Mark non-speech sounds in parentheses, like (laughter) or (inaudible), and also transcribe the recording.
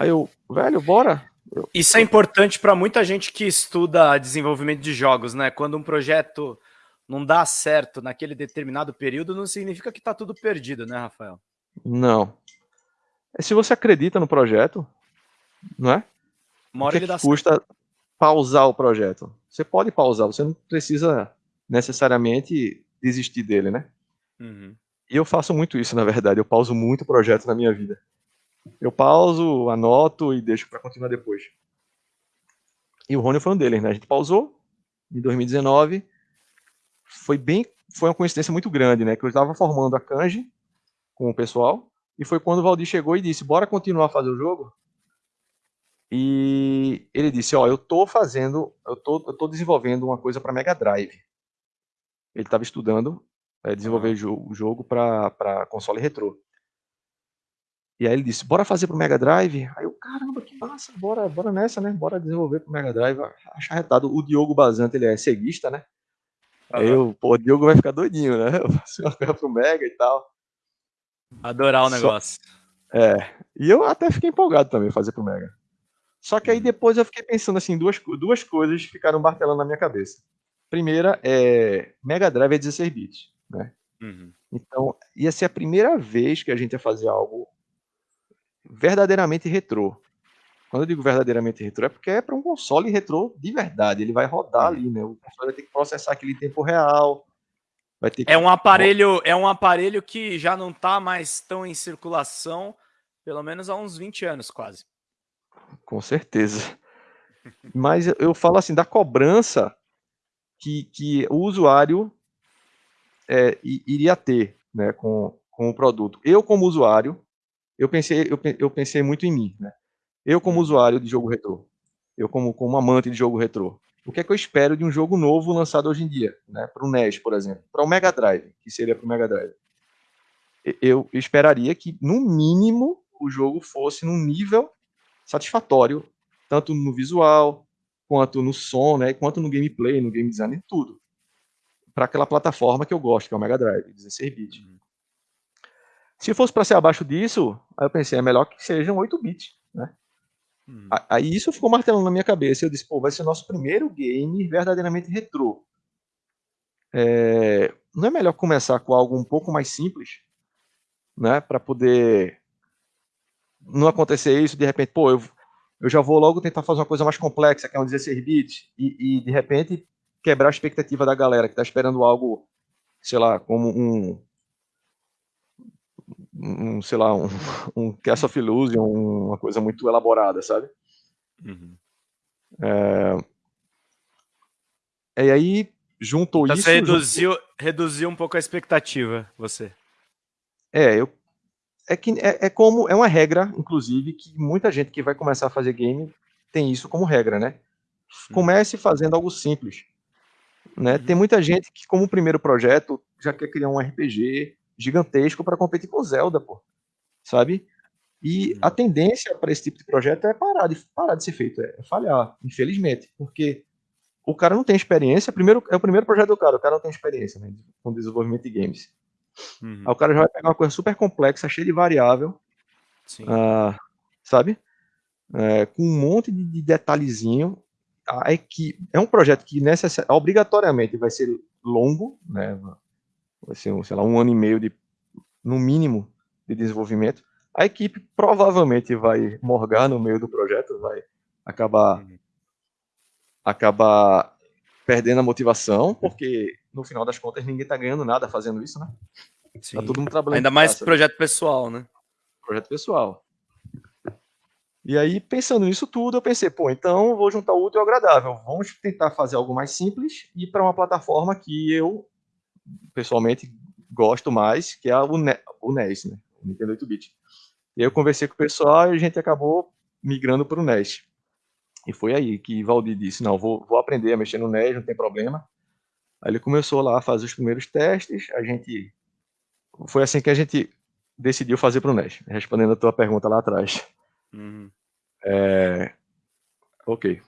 Aí eu, velho, bora. Eu, Isso é importante para muita gente que estuda desenvolvimento de jogos, né? Quando um projeto não dá certo naquele determinado período, não significa que está tudo perdido, né, Rafael? Não. É se você acredita no projeto, não é? Uma hora o que, que custa certo. pausar o projeto? Você pode pausar, você não precisa necessariamente desistir dele, né? Uhum. E eu faço muito isso, na verdade. Eu pauso muito projeto na minha vida. Eu pauso, anoto e deixo para continuar depois. E o Rony foi um deles, né? A gente pausou em 2019. Foi bem, foi uma coincidência muito grande, né? Que eu estava formando a Kanji com o pessoal e foi quando o Valdir chegou e disse: "Bora continuar a fazer o jogo?" E ele disse: "Ó, eu tô fazendo, eu tô, eu tô desenvolvendo uma coisa para Mega Drive." Ele estava estudando é, desenvolver o jogo para console retrô. E aí ele disse, bora fazer pro Mega Drive? Aí eu, caramba, que massa, bora, bora nessa, né? Bora desenvolver pro Mega Drive. Acho arretado. O Diogo Bazante, ele é ceguista, né? Uhum. Aí eu, pô, o Diogo vai ficar doidinho, né? (laughs) Eu faço uma coisa pro Mega e tal. Adorar o negócio. É. E eu até fiquei empolgado também fazer pro Mega. Só que aí uhum. depois eu fiquei pensando assim, duas, duas coisas ficaram martelando na minha cabeça. Primeira é Mega Drive é 16 bits, né? Uhum. Então, ia ser a primeira vez que a gente ia fazer algo verdadeiramente retrô. Quando eu digo verdadeiramente retrô, é porque é para um console retrô de verdade. Ele vai rodar ali, né? O console vai ter que processar aquele tempo real. Vai ter que... É um aparelho, é um aparelho que já não está mais tão em circulação, pelo menos há uns 20 anos quase. Com certeza. Mas eu falo assim da cobrança que, que o usuário é, iria ter, né, com, com o produto. Eu como usuário eu pensei, eu, eu pensei muito em mim, né? Eu como uhum. usuário de jogo retrô, eu como, como amante de jogo retrô, o que é que eu espero de um jogo novo lançado hoje em dia, né? Para o NES, por exemplo, para o Mega Drive, que seria para o Mega Drive. Eu esperaria que, no mínimo, o jogo fosse num nível satisfatório, tanto no visual, quanto no som, né? Quanto no gameplay, no game design, tudo. Para aquela plataforma que eu gosto, que é o Mega Drive, 16 bits. Uhum. Se fosse para ser abaixo disso, aí eu pensei, é melhor que sejam 8 bits, né? Hum. Aí isso ficou martelando na minha cabeça. Eu disse, pô, vai ser o nosso primeiro game verdadeiramente retrô. É... Não é melhor começar com algo um pouco mais simples, né? Para poder não acontecer isso, de repente, pô, eu, eu já vou logo tentar fazer uma coisa mais complexa, que é um 16 bits, e, e de repente quebrar a expectativa da galera que está esperando algo, sei lá, como um um, sei lá, um, (laughs) um Cast of Illusion, uma coisa muito elaborada, sabe? Uhum. É... E aí, juntou então isso... Você reduziu, juntou... reduziu um pouco a expectativa, você. É, eu... É, que, é, é como, é uma regra, inclusive, que muita gente que vai começar a fazer game tem isso como regra, né? Uhum. Comece fazendo algo simples. Né? Uhum. Tem muita gente que, como primeiro projeto, já quer criar um RPG, gigantesco para competir com Zelda, pô. Sabe? E a tendência para esse tipo de projeto é parar de, parar de ser feito, é falhar, infelizmente, porque o cara não tem experiência, primeiro, é o primeiro projeto do cara, o cara não tem experiência né, com desenvolvimento de games. Uhum. Aí o cara já vai pegar uma coisa super complexa, cheia de variável, uh, sabe? É, com um monte de, de detalhezinho. A equipe, é um projeto que necess... obrigatoriamente vai ser longo, né? Vai ser, sei lá, um ano e meio de, no mínimo, de desenvolvimento. A equipe provavelmente vai morgar no meio do projeto, vai acabar acabar perdendo a motivação, porque no final das contas ninguém está ganhando nada fazendo isso, né? Sim. Tá todo mundo trabalhando. Ainda mais projeto pessoal, né? Projeto pessoal. E aí, pensando nisso tudo, eu pensei, pô, então vou juntar o útil ao agradável. Vamos tentar fazer algo mais simples e para uma plataforma que eu pessoalmente gosto mais, que é o, ne o NES, né? O Nintendo 8-bit. E aí eu conversei com o pessoal e a gente acabou migrando para o NES. E foi aí que Valdir disse, não, vou, vou aprender a mexer no NES, não tem problema. Aí ele começou lá a fazer os primeiros testes, a gente... Foi assim que a gente decidiu fazer para o NES, respondendo a tua pergunta lá atrás. Uhum. É... Ok.